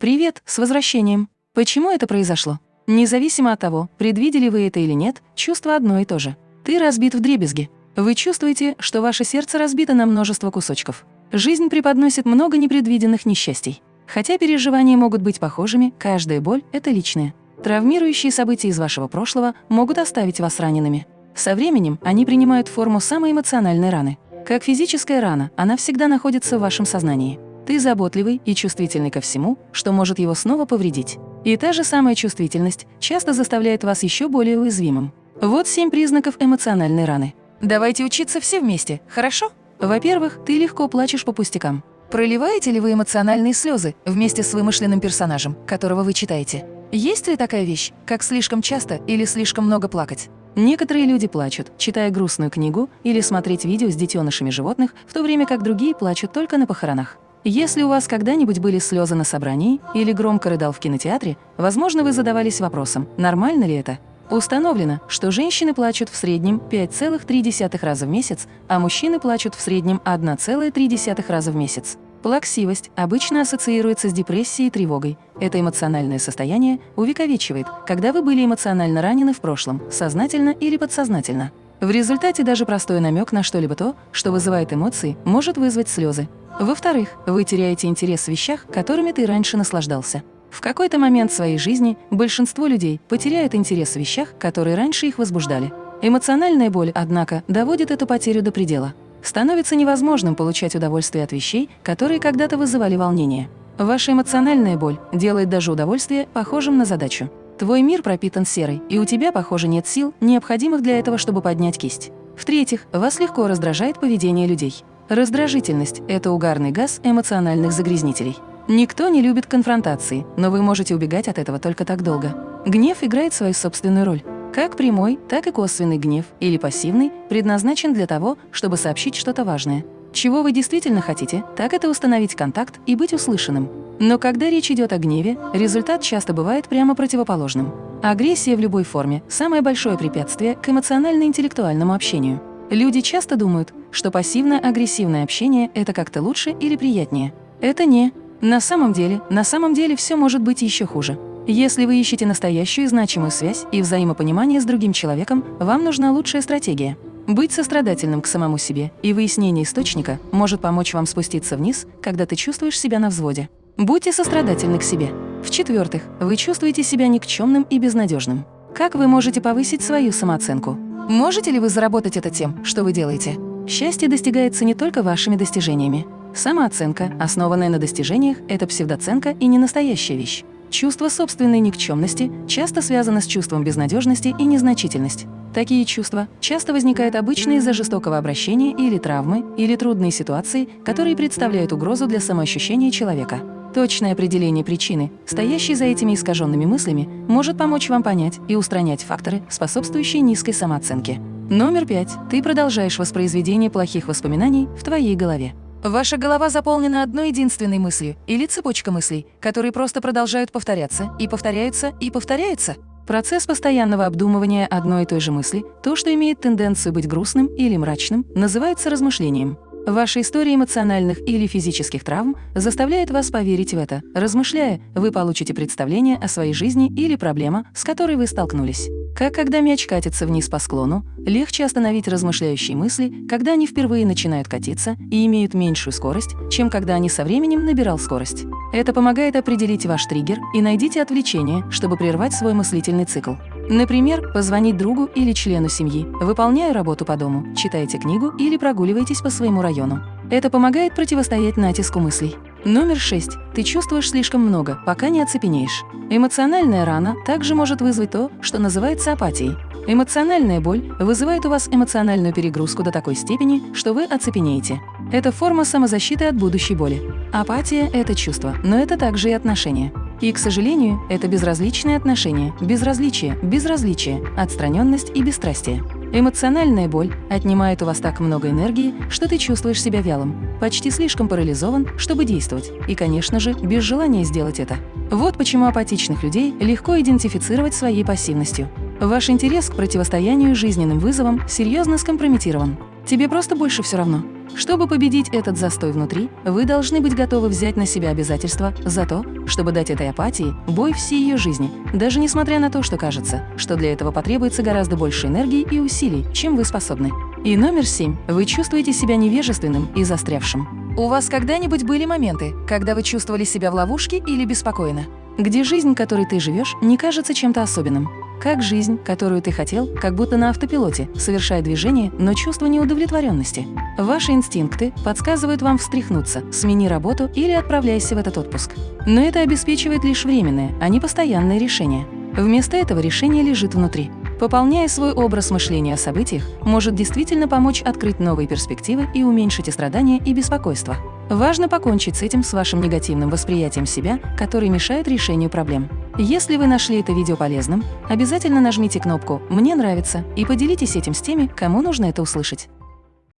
Привет, с возвращением. Почему это произошло? Независимо от того, предвидели вы это или нет, чувство одно и то же. Ты разбит в дребезги. Вы чувствуете, что ваше сердце разбито на множество кусочков. Жизнь преподносит много непредвиденных несчастий. Хотя переживания могут быть похожими, каждая боль – это личная. Травмирующие события из вашего прошлого могут оставить вас ранеными. Со временем они принимают форму самой эмоциональной раны. Как физическая рана, она всегда находится в вашем сознании. Ты заботливый и чувствительный ко всему, что может его снова повредить. И та же самая чувствительность часто заставляет вас еще более уязвимым. Вот семь признаков эмоциональной раны. Давайте учиться все вместе, хорошо? Во-первых, ты легко плачешь по пустякам. Проливаете ли вы эмоциональные слезы вместе с вымышленным персонажем, которого вы читаете? Есть ли такая вещь, как слишком часто или слишком много плакать? Некоторые люди плачут, читая грустную книгу или смотреть видео с детенышами животных, в то время как другие плачут только на похоронах. Если у вас когда-нибудь были слезы на собрании или громко рыдал в кинотеатре, возможно, вы задавались вопросом, нормально ли это? Установлено, что женщины плачут в среднем 5,3 раза в месяц, а мужчины плачут в среднем 1,3 раза в месяц. Плаксивость обычно ассоциируется с депрессией и тревогой. Это эмоциональное состояние увековечивает, когда вы были эмоционально ранены в прошлом, сознательно или подсознательно. В результате даже простой намек на что-либо то, что вызывает эмоции, может вызвать слезы. Во-вторых, вы теряете интерес в вещах, которыми ты раньше наслаждался. В какой-то момент своей жизни большинство людей потеряют интерес в вещах, которые раньше их возбуждали. Эмоциональная боль, однако, доводит эту потерю до предела. Становится невозможным получать удовольствие от вещей, которые когда-то вызывали волнение. Ваша эмоциональная боль делает даже удовольствие похожим на задачу. Твой мир пропитан серой, и у тебя, похоже, нет сил, необходимых для этого, чтобы поднять кисть. В-третьих, вас легко раздражает поведение людей. Раздражительность – это угарный газ эмоциональных загрязнителей. Никто не любит конфронтации, но вы можете убегать от этого только так долго. Гнев играет свою собственную роль. Как прямой, так и косвенный гнев или пассивный предназначен для того, чтобы сообщить что-то важное. Чего вы действительно хотите, так это установить контакт и быть услышанным. Но когда речь идет о гневе, результат часто бывает прямо противоположным. Агрессия в любой форме – самое большое препятствие к эмоционально-интеллектуальному общению. Люди часто думают, что пассивно-агрессивное общение – это как-то лучше или приятнее. Это не. На самом деле, на самом деле все может быть еще хуже. Если вы ищете настоящую значимую связь и взаимопонимание с другим человеком, вам нужна лучшая стратегия. Быть сострадательным к самому себе и выяснение источника может помочь вам спуститься вниз, когда ты чувствуешь себя на взводе. Будьте сострадательны к себе. В-четвертых, вы чувствуете себя никчемным и безнадежным. Как вы можете повысить свою самооценку? Можете ли вы заработать это тем, что вы делаете? Счастье достигается не только вашими достижениями. Самооценка, основанная на достижениях, это псевдоценка и не настоящая вещь. Чувство собственной никчемности часто связано с чувством безнадежности и незначительности. Такие чувства часто возникают обычно из-за жестокого обращения или травмы, или трудной ситуации, которые представляют угрозу для самоощущения человека. Точное определение причины, стоящей за этими искаженными мыслями, может помочь вам понять и устранять факторы, способствующие низкой самооценке. Номер пять. Ты продолжаешь воспроизведение плохих воспоминаний в твоей голове. Ваша голова заполнена одной единственной мыслью или цепочка мыслей, которые просто продолжают повторяться и повторяются и повторяются. Процесс постоянного обдумывания одной и той же мысли, то, что имеет тенденцию быть грустным или мрачным, называется размышлением. Ваша история эмоциональных или физических травм заставляет вас поверить в это. Размышляя, вы получите представление о своей жизни или проблема, с которой вы столкнулись. Как когда мяч катится вниз по склону, легче остановить размышляющие мысли, когда они впервые начинают катиться и имеют меньшую скорость, чем когда они со временем набирал скорость. Это помогает определить ваш триггер и найдите отвлечение, чтобы прервать свой мыслительный цикл. Например, позвонить другу или члену семьи, выполняя работу по дому, читаете книгу или прогуливаетесь по своему району. Это помогает противостоять натиску мыслей. Номер 6. Ты чувствуешь слишком много, пока не оцепенеешь. Эмоциональная рана также может вызвать то, что называется апатией. Эмоциональная боль вызывает у вас эмоциональную перегрузку до такой степени, что вы оцепенеете. Это форма самозащиты от будущей боли. Апатия – это чувство, но это также и отношения. И, к сожалению, это безразличные отношения, безразличие, безразличие, отстраненность и бесстрастие. Эмоциональная боль отнимает у вас так много энергии, что ты чувствуешь себя вялым, почти слишком парализован, чтобы действовать, и, конечно же, без желания сделать это. Вот почему апатичных людей легко идентифицировать своей пассивностью. Ваш интерес к противостоянию жизненным вызовам серьезно скомпрометирован. Тебе просто больше все равно. Чтобы победить этот застой внутри, вы должны быть готовы взять на себя обязательства за то, чтобы дать этой апатии бой всей ее жизни, даже несмотря на то, что кажется, что для этого потребуется гораздо больше энергии и усилий, чем вы способны. И номер семь. Вы чувствуете себя невежественным и застрявшим. У вас когда-нибудь были моменты, когда вы чувствовали себя в ловушке или беспокойно? Где жизнь, которой ты живешь, не кажется чем-то особенным? Как жизнь, которую ты хотел, как будто на автопилоте, совершая движение, но чувство неудовлетворенности. Ваши инстинкты подсказывают вам встряхнуться, смени работу или отправляйся в этот отпуск. Но это обеспечивает лишь временное, а не постоянное решение. Вместо этого решение лежит внутри пополняя свой образ мышления о событиях, может действительно помочь открыть новые перспективы и уменьшить и страдания, и беспокойство. Важно покончить с этим с вашим негативным восприятием себя, который мешает решению проблем. Если вы нашли это видео полезным, обязательно нажмите кнопку «Мне нравится» и поделитесь этим с теми, кому нужно это услышать.